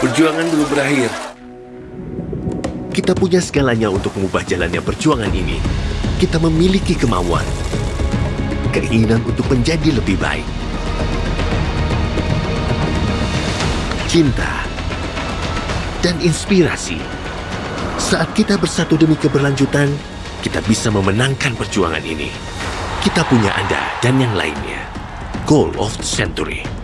Perjuangan belum berakhir. Kita punya segalanya untuk mengubah jalannya perjuangan ini. Kita memiliki kemauan, keinginan untuk menjadi lebih baik. Cinta dan inspirasi. Saat kita bersatu demi keberlanjutan, kita bisa memenangkan perjuangan ini. Kita punya Anda dan yang lainnya. Goal of the Century.